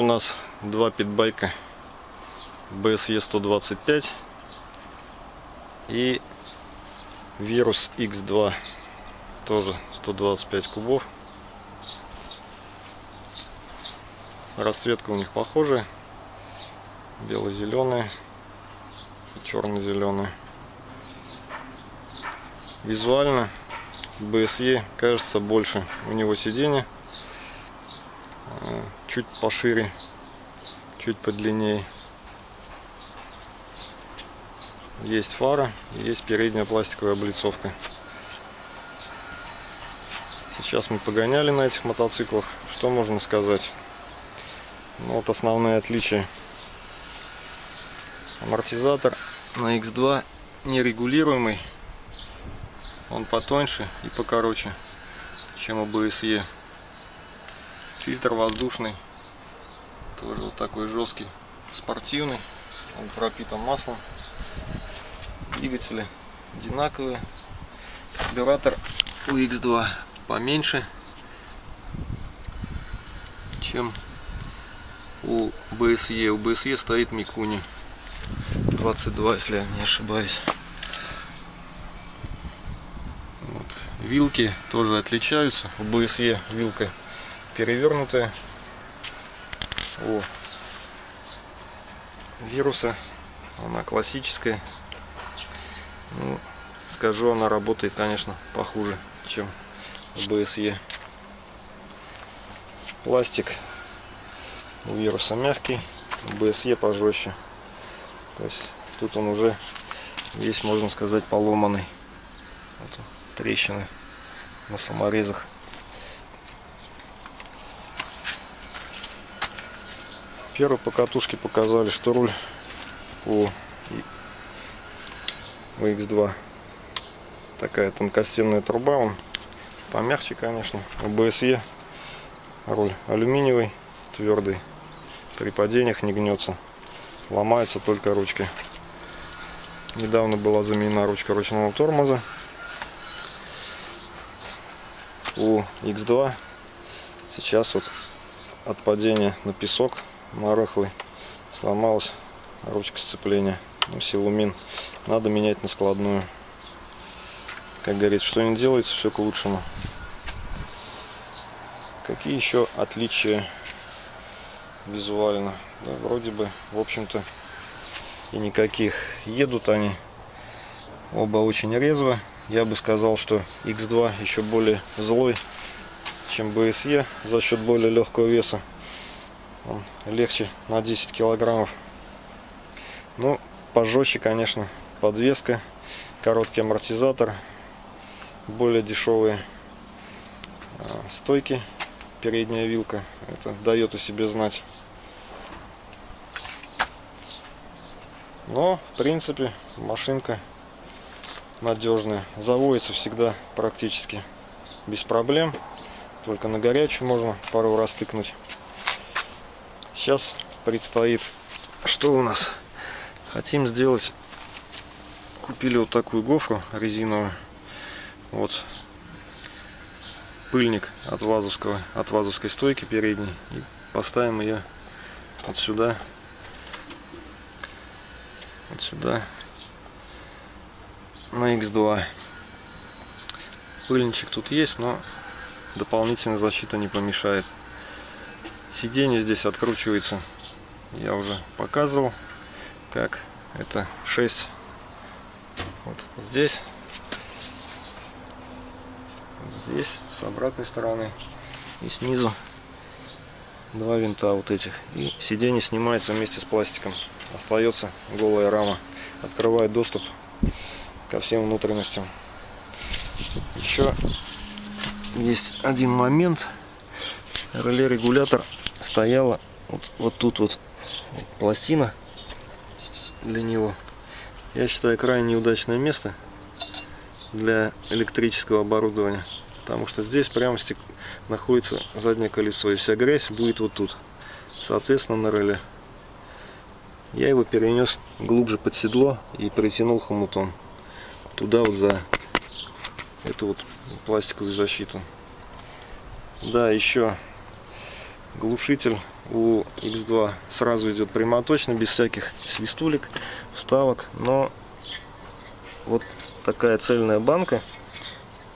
У нас два питбайка. BSE 125 и Virus X2 тоже 125 кубов. Расцветка у них похожая. Бело-зеленая и черно-зеленая визуально BSE кажется больше у него сиденье чуть пошире, чуть подлиннее. Есть фара, есть передняя пластиковая облицовка. Сейчас мы погоняли на этих мотоциклах. Что можно сказать? Ну, вот основные отличия. Амортизатор на X2 нерегулируемый. Он потоньше и покороче, чем у BSE. Фильтр воздушный. Тоже вот такой жесткий, спортивный. Он пропитан маслом. Двигатели одинаковые. Карбюратор у X2 поменьше, чем у BSE. У BSE стоит Микуни 22, если я не ошибаюсь. Вот. Вилки тоже отличаются. У BSE вилка перевернутая. У вируса она классическая. Ну, скажу, она работает, конечно, похуже, чем BSE. Пластик у вируса мягкий, у BSE пожестче. То есть тут он уже весь, можно сказать, поломанный. Вот трещины на саморезах. Первой по катушке показали, что руль у X2 такая тонкостенная труба, он помягче, конечно. У BSE руль алюминиевый, твердый, при падениях не гнется, ломается только ручки. Недавно была заменена ручка ручного тормоза. У X2 сейчас вот от падения на песок на рыхлый сломалась ручка сцепления ну, силумин надо менять на складную. Как говорится что не делается все к лучшему. Какие еще отличия визуально? Да, вроде бы в общем-то и никаких. Едут они оба очень резво. Я бы сказал что x2 еще более злой чем BSE за счет более легкого веса он легче на 10 килограммов. Ну, пожестче, конечно, подвеска, короткий амортизатор, более дешевые а, стойки, передняя вилка. Это дает о себе знать. Но, в принципе, машинка надежная. Заводится всегда практически без проблем. Только на горячую можно пару раз тыкнуть. Сейчас предстоит, что у нас? Хотим сделать, купили вот такую гофру резиновую. Вот пыльник от вазовского, от вазовской стойки передней. И поставим ее вот сюда, вот сюда, на X2. Пыльничек тут есть, но дополнительная защита не помешает. Сиденье здесь откручивается. Я уже показывал, как это 6 вот здесь, здесь с обратной стороны и снизу два винта вот этих. И сиденье снимается вместе с пластиком. Остается голая рама. Открывает доступ ко всем внутренностям. Еще есть один момент. Реле регулятор стояла вот, вот тут вот пластина для него. Я считаю крайне неудачное место для электрического оборудования. Потому что здесь прямо стек... находится заднее колесо. И вся грязь будет вот тут. Соответственно на реле. Я его перенес глубже под седло и притянул хомутом. Туда вот за эту вот пластиковую защиту. Да, еще глушитель у X2 сразу идет прямоточно, без всяких свистулек, вставок. Но вот такая цельная банка,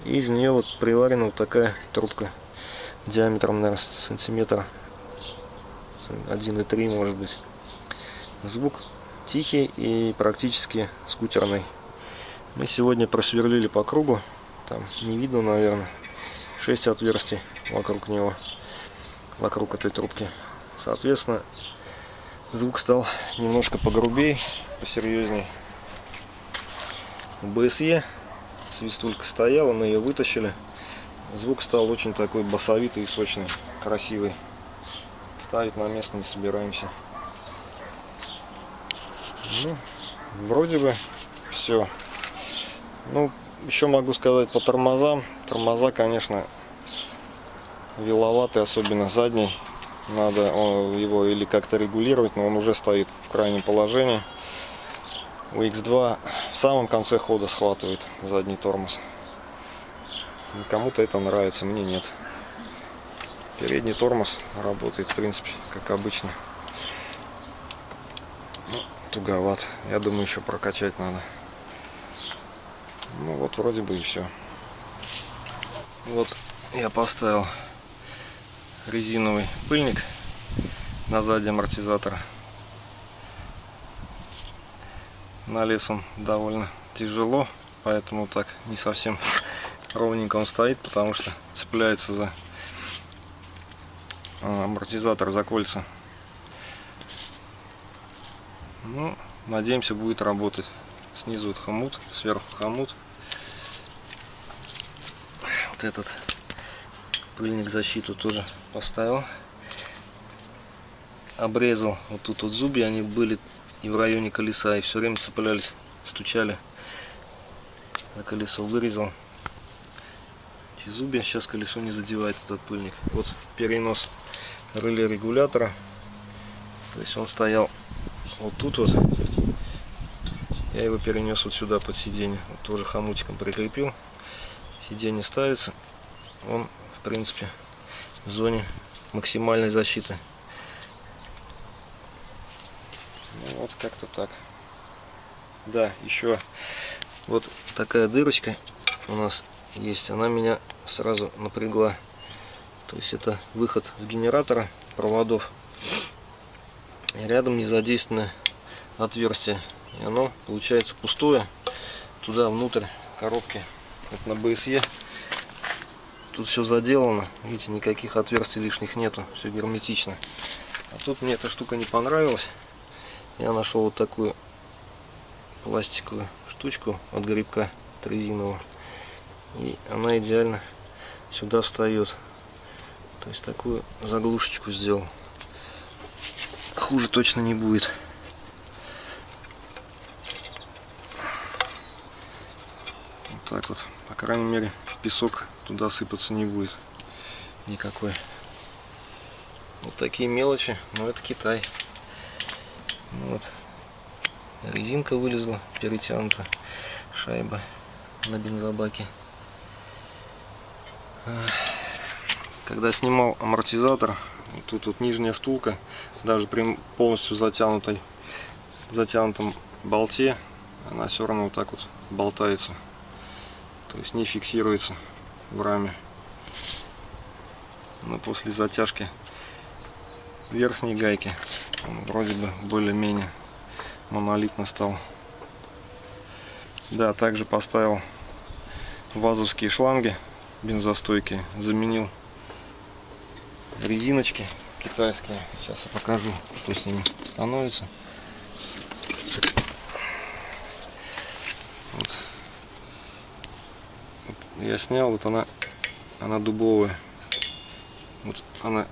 из нее вот приварена вот такая трубка диаметром, наверное, сантиметра 1,3 может быть. Звук тихий и практически скутерный. Мы сегодня просверлили по кругу, там не видно, наверное, 6 отверстий вокруг него, вокруг этой трубки. Соответственно, звук стал немножко погрубей, посерьезней. БСЕ свистулька стояла, мы ее вытащили. Звук стал очень такой басовитый и сочный, красивый. Ставить на место не собираемся. Ну, вроде бы все. Ну, еще могу сказать по тормозам. Тормоза, конечно, виловатый, особенно задний. Надо его или как-то регулировать, но он уже стоит в крайнем положении. У X2 в самом конце хода схватывает задний тормоз. Кому-то это нравится, мне нет. Передний тормоз работает, в принципе, как обычно. Ну, туговат. Я думаю, еще прокачать надо. Ну вот вроде бы и все. Вот я поставил резиновый пыльник на сзади амортизатора. На лес он довольно тяжело, поэтому так не совсем ровненько он стоит, потому что цепляется за а, амортизатор, за кольца. Ну, надеемся, будет работать. Снизу вот хомут, сверху хомут. Вот этот пыльник защиту тоже поставил. Обрезал вот тут вот зубья, они были и в районе колеса, и все время цеплялись, стучали на колесо. Вырезал эти зубья, сейчас колесо не задевает этот пыльник. Вот перенос реле регулятора. То есть он стоял вот тут вот я его перенес вот сюда под сиденье. Вот тоже хомутиком прикрепил. Сиденье ставится. Он, в принципе, в зоне максимальной защиты. Ну, вот как-то так. Да, еще вот такая дырочка у нас есть. Она меня сразу напрягла. То есть это выход с генератора проводов. И рядом не задействовано отверстие и оно получается пустое. Туда внутрь коробки, вот на БСЕ. Тут все заделано. Видите, никаких отверстий лишних нету. Все герметично. А тут мне эта штука не понравилась. Я нашел вот такую пластиковую штучку от грибка резинового. И она идеально сюда встает. То есть такую заглушечку сделал. Хуже точно не будет. так вот. Крайней мере, песок туда сыпаться не будет никакой. Вот такие мелочи, но это Китай. Ну вот. Резинка вылезла, перетянута шайба на бензобаке. Когда снимал амортизатор, тут вот нижняя втулка, даже при полностью затянутой, затянутом болте, она все равно вот так вот болтается то есть не фиксируется в раме. Но после затяжки верхней гайки он вроде бы более-менее монолитно стал. Да также поставил вазовские шланги бензостойкие заменил резиночки китайские. Сейчас я покажу что с ними становится я снял, вот она, она дубовая. Вот она,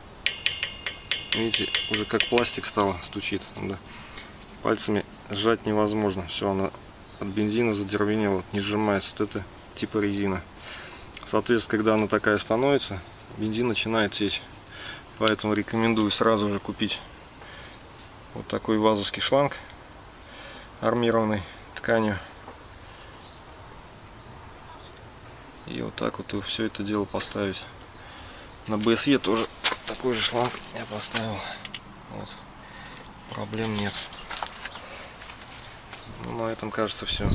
видите, уже как пластик стала, стучит. Да. Пальцами сжать невозможно. Все, она от бензина задервенела, не сжимается. Вот это типа резина. Соответственно, когда она такая становится, бензин начинает течь. Поэтому рекомендую сразу же купить вот такой вазовский шланг армированный тканью. И вот так вот все это дело поставить на BSE тоже такой же шланг я поставил. Вот. Проблем нет. Ну, на этом кажется все.